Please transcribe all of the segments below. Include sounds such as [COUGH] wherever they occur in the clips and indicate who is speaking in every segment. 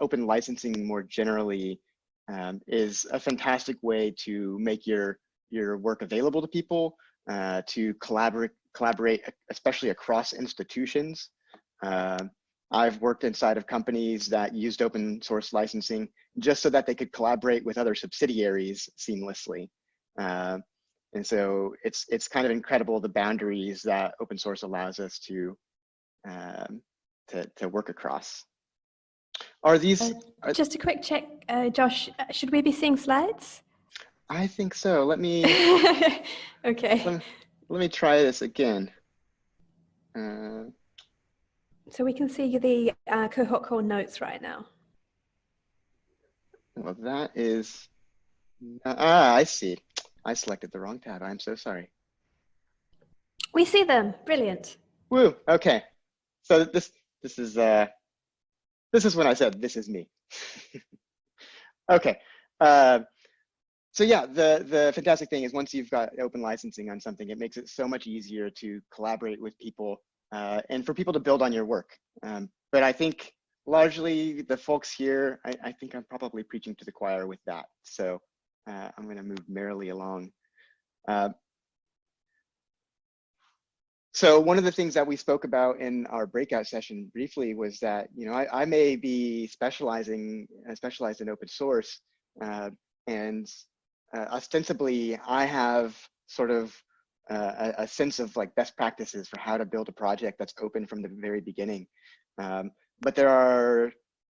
Speaker 1: open licensing more generally um, is a fantastic way to make your your work available to people, uh, to collaborate collaborate, especially across institutions. Uh, I've worked inside of companies that used open source licensing just so that they could collaborate with other subsidiaries seamlessly. Uh, and so it's it's kind of incredible the boundaries that open source allows us to um, to, to work across. Are these?
Speaker 2: Uh,
Speaker 1: are,
Speaker 2: just a quick check, uh, Josh, uh, should we be seeing slides?
Speaker 1: I think so. Let me, [LAUGHS]
Speaker 2: okay.
Speaker 1: let, let me try this again. Uh,
Speaker 2: so we can see the uh, cohort call notes right now.
Speaker 1: well, that is, ah, I see. I selected the wrong tab. I'm so sorry.
Speaker 2: We see them. Brilliant.
Speaker 1: Woo. Okay. So this this is uh this is when I said this is me. [LAUGHS] okay. Uh, so yeah, the the fantastic thing is once you've got open licensing on something, it makes it so much easier to collaborate with people uh, and for people to build on your work. Um, but I think largely the folks here, I, I, think I'm probably preaching to the choir with that. So uh, I'm going to move merrily along. Uh, so one of the things that we spoke about in our breakout session briefly was that, you know, I, I may be specializing, uh, specialized in open source, uh, and uh, ostensibly I have sort of uh, a, a, sense of like best practices for how to build a project that's open from the very beginning. Um, but there are,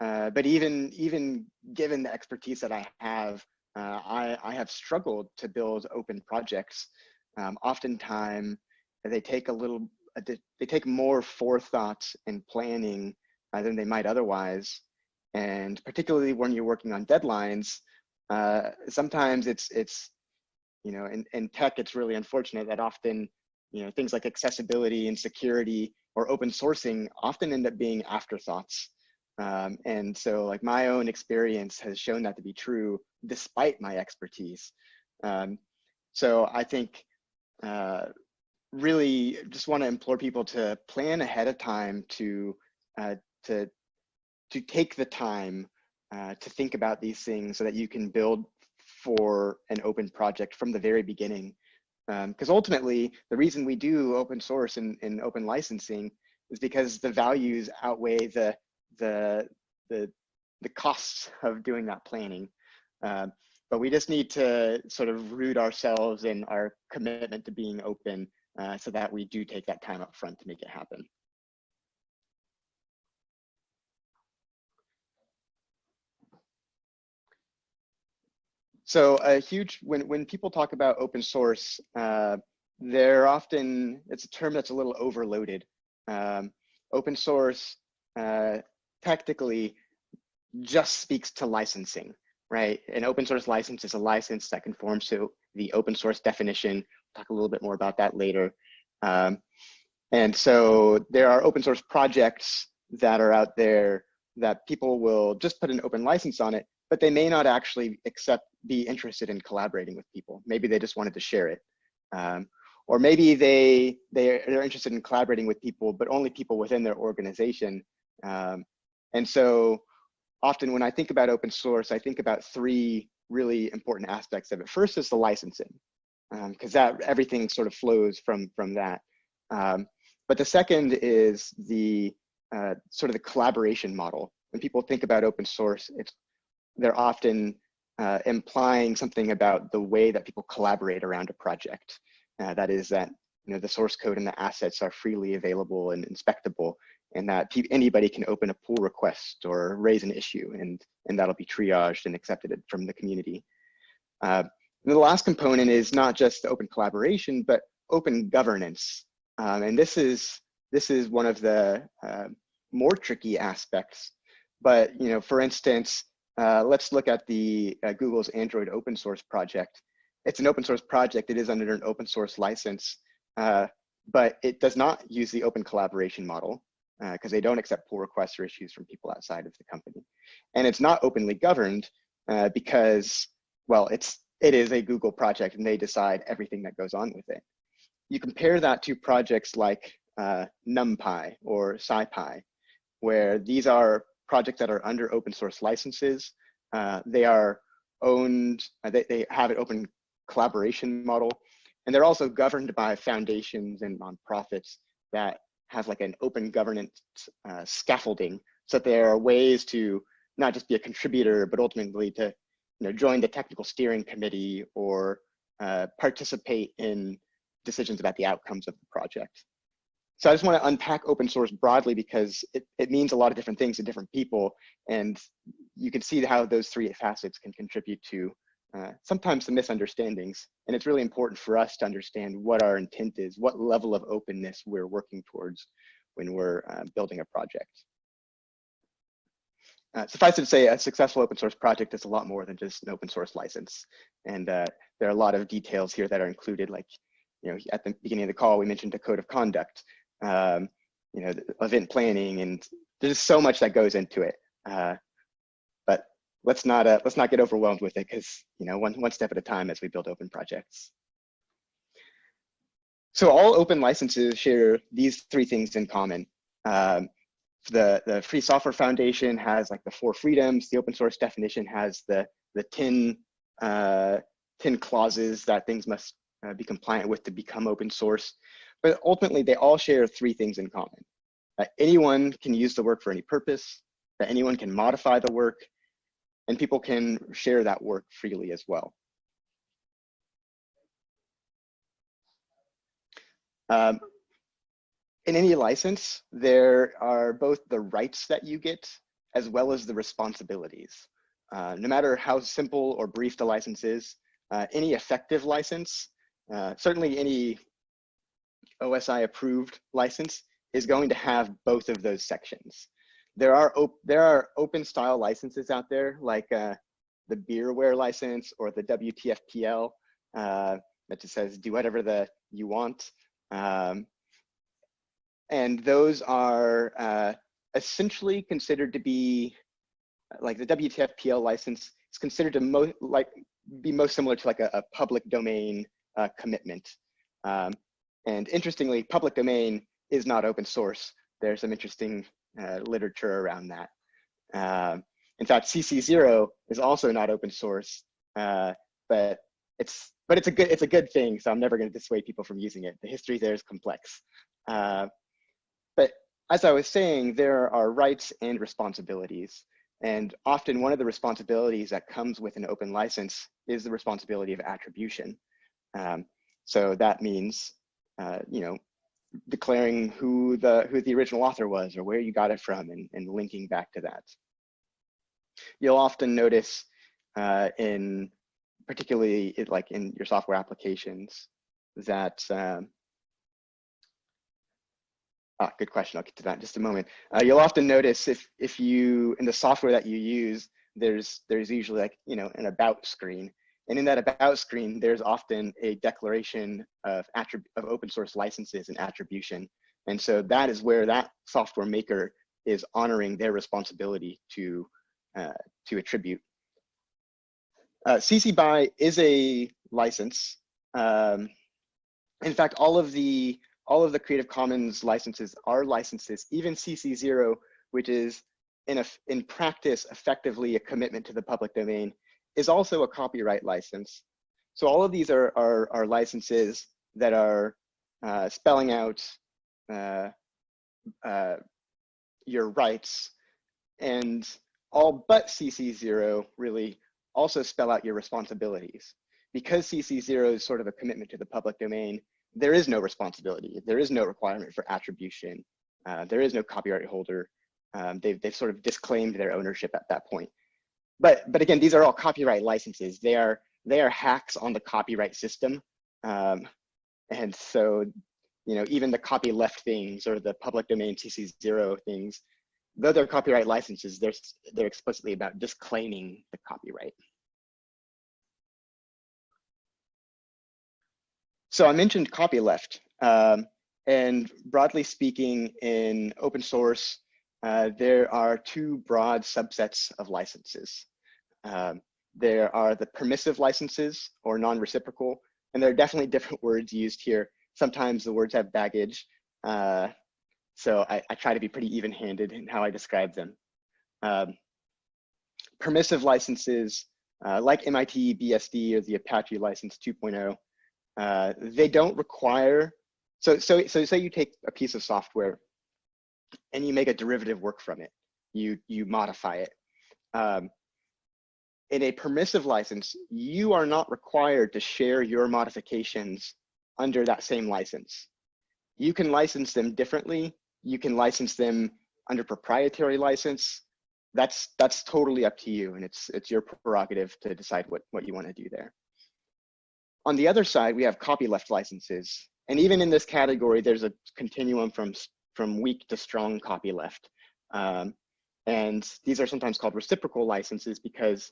Speaker 1: uh, but even even given the expertise that I have, I, I have struggled to build open projects. Um, oftentimes, they take a little, they take more forethought and planning uh, than they might otherwise. And particularly when you're working on deadlines, uh, sometimes it's, it's you know, in, in tech, it's really unfortunate that often, you know, things like accessibility and security or open sourcing often end up being afterthoughts. Um, and so like my own experience has shown that to be true despite my expertise. Um, so I think uh, really just want to implore people to plan ahead of time to uh, to to take the time uh, to think about these things so that you can build for an open project from the very beginning. Because um, ultimately, the reason we do open source and, and open licensing is because the values outweigh the the the the costs of doing that planning. Uh, but we just need to sort of root ourselves in our commitment to being open uh, so that we do take that time up front to make it happen. So a huge, when, when people talk about open source, uh, they're often, it's a term that's a little overloaded. Um, open source uh, technically just speaks to licensing, right? An open source license is a license that conforms to the open source definition talk a little bit more about that later. Um, and so there are open source projects that are out there that people will just put an open license on it, but they may not actually accept, be interested in collaborating with people. Maybe they just wanted to share it. Um, or maybe they, they are interested in collaborating with people, but only people within their organization. Um, and so often when I think about open source, I think about three really important aspects of it. First is the licensing because um, that everything sort of flows from from that. Um, but the second is the uh, sort of the collaboration model. When people think about open source, it's they're often uh, implying something about the way that people collaborate around a project. Uh, that is that you know the source code and the assets are freely available and inspectable, and that anybody can open a pull request or raise an issue, and and that'll be triaged and accepted from the community. Uh, and the last component is not just open collaboration, but open governance. Um, and this is, this is one of the uh, more tricky aspects. But, you know, for instance, uh, let's look at the uh, Google's Android open source project. It's an open source project. It is under an open source license, uh, but it does not use the open collaboration model because uh, they don't accept pull requests or issues from people outside of the company. And it's not openly governed uh, because, well, it's it is a Google project and they decide everything that goes on with it. You compare that to projects like uh, NumPy or SciPy, where these are projects that are under open source licenses. Uh, they are owned, uh, they, they have an open collaboration model, and they're also governed by foundations and nonprofits that have like an open governance uh, scaffolding so that there are ways to not just be a contributor, but ultimately to you know, join the technical steering committee or uh, participate in decisions about the outcomes of the project. So I just want to unpack open source broadly because it, it means a lot of different things to different people. And you can see how those three facets can contribute to uh, sometimes some misunderstandings. And it's really important for us to understand what our intent is, what level of openness we're working towards when we're uh, building a project. Uh, suffice it to say, a successful open source project is a lot more than just an open source license. And uh, there are a lot of details here that are included, like, you know, at the beginning of the call, we mentioned a code of conduct, um, you know, event planning, and there's just so much that goes into it. Let's not uh, let's not get overwhelmed with it because you know one one step at a time as we build open projects. So all open licenses share these three things in common. Um, the, the Free Software Foundation has like the four freedoms. The open source definition has the, the 10, uh, 10 clauses that things must uh, be compliant with to become open source. But ultimately, they all share three things in common. That anyone can use the work for any purpose, that anyone can modify the work, and people can share that work freely as well. Um, in any license, there are both the rights that you get as well as the responsibilities. Uh, no matter how simple or brief the license is, uh, any effective license, uh, certainly any OSI approved license is going to have both of those sections. There are, there are open style licenses out there like uh, the beerware license or the WTFPL uh, that just says do whatever the you want. Um, and those are uh, essentially considered to be like the WTFPL license is considered to most like be most similar to like a, a public domain uh, commitment. Um, and interestingly, public domain is not open source. There's some interesting uh, literature around that. Uh, in fact, CC0 is also not open source, uh, but it's but it's a good it's a good thing. So I'm never going to dissuade people from using it. The history there is complex. Uh, but as I was saying, there are rights and responsibilities. And often one of the responsibilities that comes with an open license is the responsibility of attribution. Um, so that means, uh, you know, declaring who the who the original author was or where you got it from and, and linking back to that. You'll often notice uh, in particularly like in your software applications that um, Ah, good question. I'll get to that in just a moment. Uh, you'll often notice if if you in the software that you use, there's there's usually like you know an about screen, and in that about screen, there's often a declaration of of open source licenses and attribution, and so that is where that software maker is honoring their responsibility to uh, to attribute. Uh, CC BY is a license. Um, in fact, all of the all of the Creative Commons licenses are licenses, even CC0, which is in, a, in practice effectively a commitment to the public domain, is also a copyright license. So all of these are, are, are licenses that are uh, spelling out uh, uh, your rights and all but CC0 really also spell out your responsibilities. Because CC0 is sort of a commitment to the public domain, there is no responsibility. There is no requirement for attribution. Uh, there is no copyright holder. Um, they've, they've sort of disclaimed their ownership at that point. But, but again, these are all copyright licenses. They are, they are hacks on the copyright system. Um, and so, you know, even the copyleft things or the public domain CC0 things, though they're copyright licenses, they're, they're explicitly about disclaiming the copyright. So I mentioned copyleft, um, and broadly speaking, in open source, uh, there are two broad subsets of licenses. Um, there are the permissive licenses or non-reciprocal, and there are definitely [LAUGHS] different words used here. Sometimes the words have baggage, uh, so I, I, try to be pretty even-handed in how I describe them. Um, permissive licenses uh, like MIT BSD or the Apache license 2.0, uh, they don't require, so, so, so say you take a piece of software and you make a derivative work from it, you, you modify it. Um, in a permissive license, you are not required to share your modifications under that same license. You can license them differently. You can license them under proprietary license. That's that's totally up to you, and it's it's your prerogative to decide what what you want to do there. On the other side, we have copyleft licenses, and even in this category, there's a continuum from from weak to strong copyleft. Um, and these are sometimes called reciprocal licenses because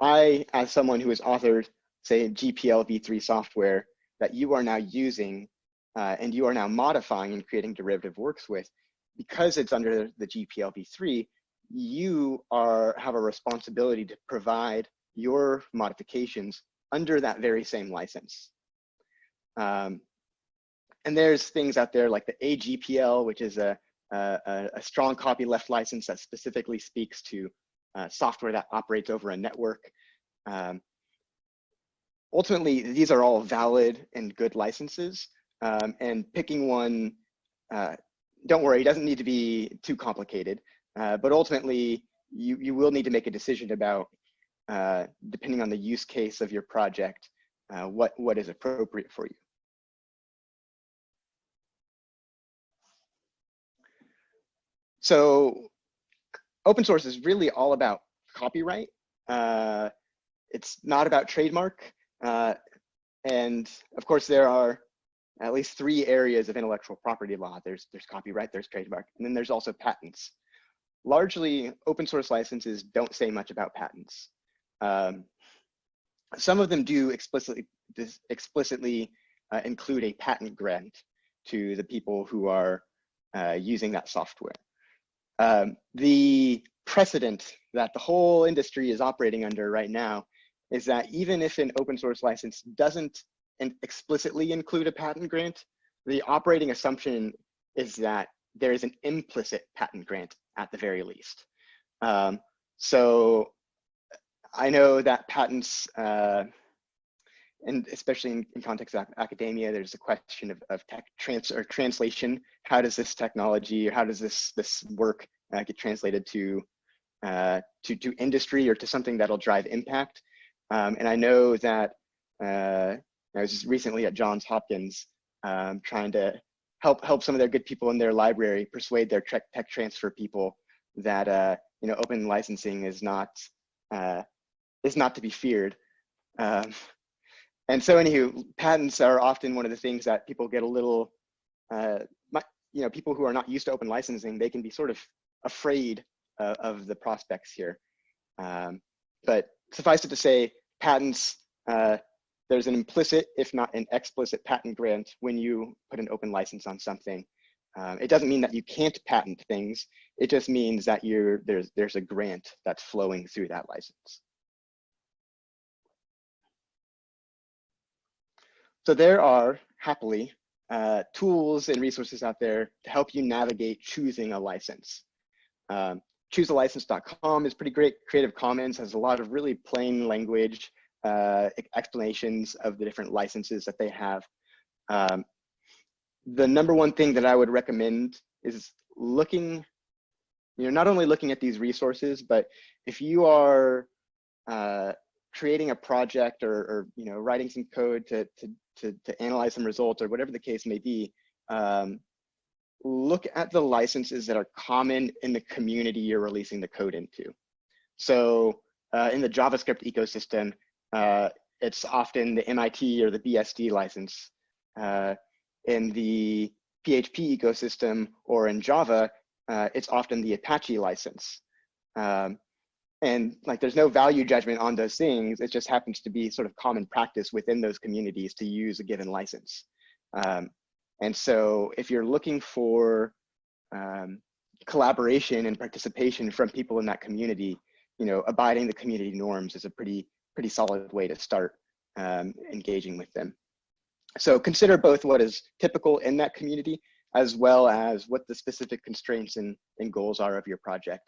Speaker 1: I, as someone who has authored, say, GPL v3 software that you are now using uh, and you are now modifying and creating derivative works with, because it's under the GPL v3, you are have a responsibility to provide your modifications under that very same license. Um, and there's things out there like the AGPL, which is a, a, a strong copyleft license that specifically speaks to uh, software that operates over a network. Um, ultimately, these are all valid and good licenses. Um, and picking one, uh, don't worry, it doesn't need to be too complicated. Uh, but ultimately, you, you will need to make a decision about, uh, depending on the use case of your project, uh, what, what is appropriate for you. So open source is really all about copyright. Uh, it's not about trademark. Uh, and of course, there are at least three areas of intellectual property law. There's, there's copyright, there's trademark, and then there's also patents. Largely, open source licenses don't say much about patents. Um, some of them do explicitly, explicitly uh, include a patent grant to the people who are uh, using that software. Um, the precedent that the whole industry is operating under right now is that even if an open source license doesn't explicitly include a patent grant, the operating assumption is that there is an implicit patent grant at the very least. Um, so I know that patents, uh, and especially in, in context of academia, there's a question of, of tech trans or translation. How does this technology, how does this this work uh, get translated to, uh, to to industry or to something that'll drive impact? Um, and I know that uh, I was just recently at Johns Hopkins um, trying to help help some of their good people in their library persuade their tech, tech transfer people that uh, you know open licensing is not uh, is not to be feared. Um, and so, anywho, patents are often one of the things that people get a little, uh, you know, people who are not used to open licensing, they can be sort of afraid uh, of the prospects here. Um, but suffice it to say, patents, uh, there's an implicit, if not an explicit patent grant when you put an open license on something. Um, it doesn't mean that you can't patent things. It just means that you're, there's, there's a grant that's flowing through that license. So there are, happily, uh, tools and resources out there to help you navigate choosing a license. Um, choosealicense.com is pretty great. Creative Commons has a lot of really plain language uh, explanations of the different licenses that they have. Um, the number one thing that I would recommend is looking, you know, not only looking at these resources, but if you are uh, creating a project or, or, you know, writing some code to, to, to, to analyze some results or whatever the case may be, um, look at the licenses that are common in the community you're releasing the code into. So uh, in the JavaScript ecosystem, uh, it's often the MIT or the BSD license. Uh, in the PHP ecosystem or in Java, uh, it's often the Apache license. Um, and like there's no value judgment on those things. It just happens to be sort of common practice within those communities to use a given license. Um, and so if you're looking for um, collaboration and participation from people in that community, you know, abiding the community norms is a pretty, pretty solid way to start um, engaging with them. So consider both what is typical in that community as well as what the specific constraints and, and goals are of your project.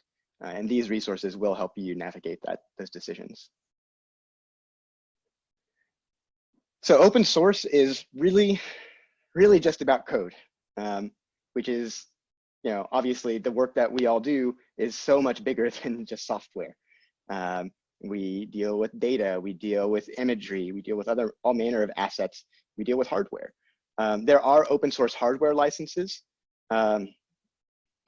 Speaker 1: Uh, and these resources will help you navigate that those decisions. So open source is really, really just about code, um, which is, you know, obviously the work that we all do is so much bigger [LAUGHS] than just software. Um, we deal with data, we deal with imagery, we deal with other all manner of assets, we deal with hardware. Um, there are open source hardware licenses. Um,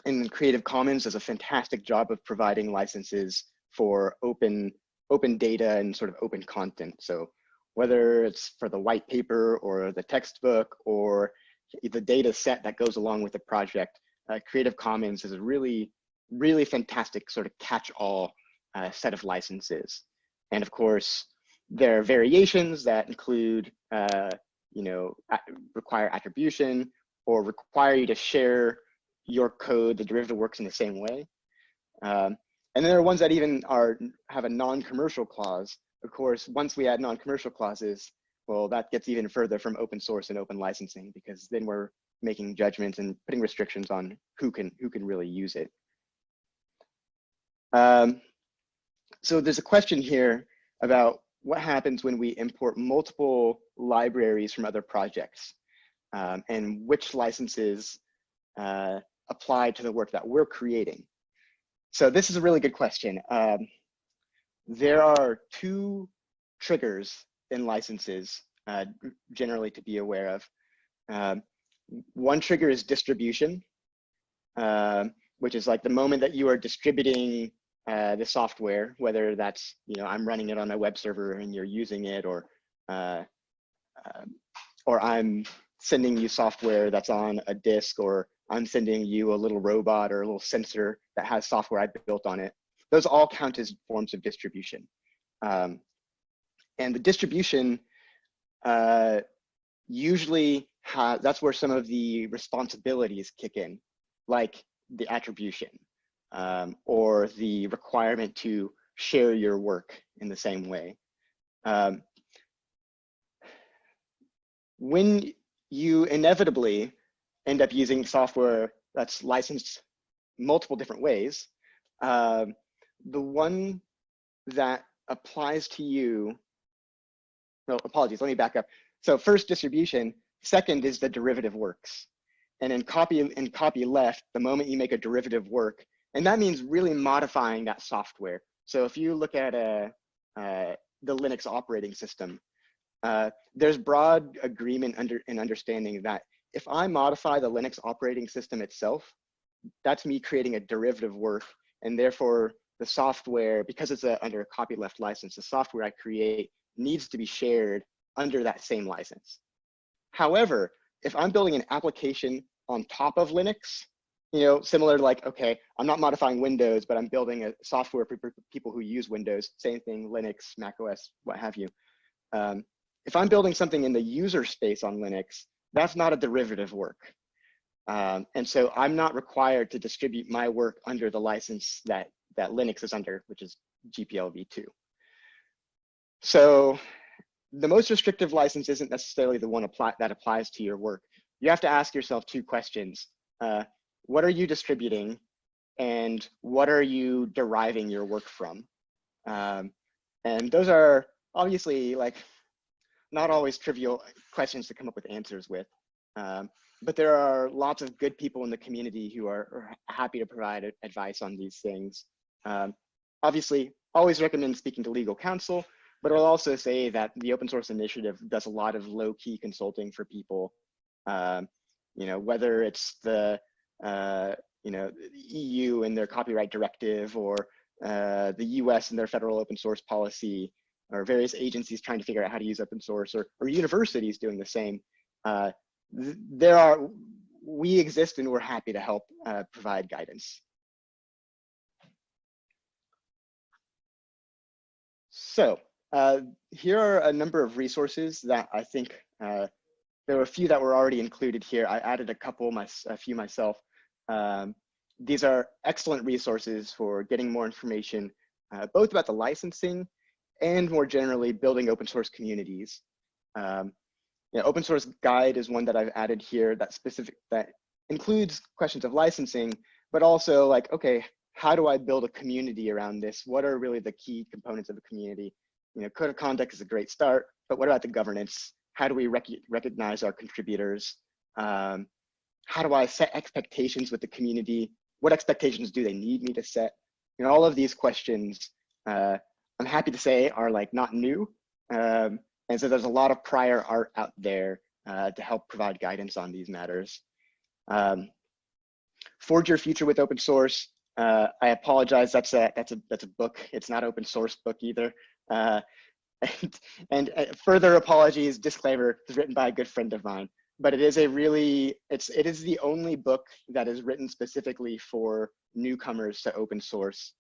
Speaker 1: and Creative Commons does a fantastic job of providing licenses for open, open data and sort of open content. So whether it's for the white paper or the textbook or the data set that goes along with the project, uh, Creative Commons is a really, really fantastic sort of catch-all uh, set of licenses. And of course, there are variations that include, uh, you know, require attribution or require you to share your code, the derivative works in the same way. Um, and then there are ones that even are have a non-commercial clause. Of course, once we add non-commercial clauses, well, that gets even further from open source and open licensing because then we're making judgments and putting restrictions on who can who can really use it. Um, so there's a question here about what happens when we import multiple libraries from other projects um, and which licenses uh, apply to the work that we're creating. So this is a really good question. Um, there are two triggers in licenses uh, generally to be aware of. Um, one trigger is distribution, uh, which is like the moment that you are distributing uh, the software, whether that's, you know, I'm running it on my web server and you're using it or, uh, um, or I'm sending you software that's on a disk or I'm sending you a little robot or a little sensor that has software I built on it. Those all count as forms of distribution. Um, and the distribution uh, usually has, that's where some of the responsibilities kick in, like the attribution um, or the requirement to share your work in the same way. Um, when you inevitably end up using software that's licensed multiple different ways, um, the one that applies to you, no, apologies, let me back up. So first distribution, second is the derivative works. And in copy in copy left, the moment you make a derivative work, and that means really modifying that software. So if you look at a, uh, the Linux operating system, uh, there's broad agreement under and understanding that if I modify the Linux operating system itself, that's me creating a derivative work, and therefore the software, because it's a, under a copyleft license, the software I create needs to be shared under that same license. However, if I'm building an application on top of Linux, you know, similar to like, okay, I'm not modifying Windows, but I'm building a software for people who use Windows, same thing, Linux, Mac OS, what have you. Um, if I'm building something in the user space on Linux, that's not a derivative work. Um, and so I'm not required to distribute my work under the license that, that Linux is under, which is GPL v2. So the most restrictive license isn't necessarily the one apply, that applies to your work. You have to ask yourself two questions. Uh, what are you distributing and what are you deriving your work from? Um, and those are obviously like not always trivial questions to come up with answers with. Um, but there are lots of good people in the community who are, are happy to provide advice on these things. Um, obviously, always recommend speaking to legal counsel, but I'll also say that the open source initiative does a lot of low key consulting for people. Um, you know, whether it's the uh, you know, EU and their copyright directive or uh, the US and their federal open source policy or various agencies trying to figure out how to use open source or, or universities doing the same. Uh, there are, we exist and we're happy to help uh, provide guidance. So uh, here are a number of resources that I think uh, there were a few that were already included here. I added a couple, my, a few myself. Um, these are excellent resources for getting more information, uh, both about the licensing and more generally building open source communities. Um, you know, open source guide is one that I've added here that specific that includes questions of licensing, but also like, okay, how do I build a community around this? What are really the key components of a community? You know, code of conduct is a great start, but what about the governance? How do we rec recognize our contributors? Um, how do I set expectations with the community? What expectations do they need me to set? You know, all of these questions, uh, I'm happy to say are like not new. Um, and so there's a lot of prior art out there uh, to help provide guidance on these matters. Um, Forge Your Future with Open Source. Uh, I apologize, that's a, that's, a, that's a book. It's not open source book either. Uh, [LAUGHS] and, and uh, further apologies, disclaimer, is written by a good friend of mine but it is a really it's it is the only book that is written specifically for newcomers to open source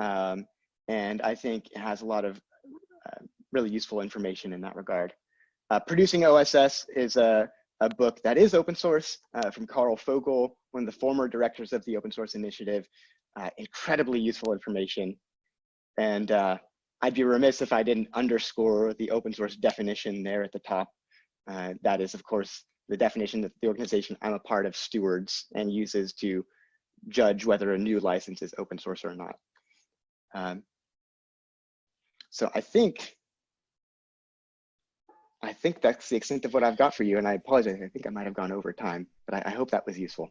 Speaker 1: um, and i think it has a lot of uh, really useful information in that regard. Uh, producing oss is a, a book that is open source uh, from karl fogel one of the former directors of the open source initiative. Uh, incredibly useful information. And uh, i'd be remiss if i didn't underscore the open source definition there at the top. Uh, that is, of course, the definition that the organization I'm a part of stewards and uses to judge whether a new license is open source or not. Um, so I think, I think that's the extent of what I've got for you. And I apologize, I think I might have gone over time, but I, I hope that was useful.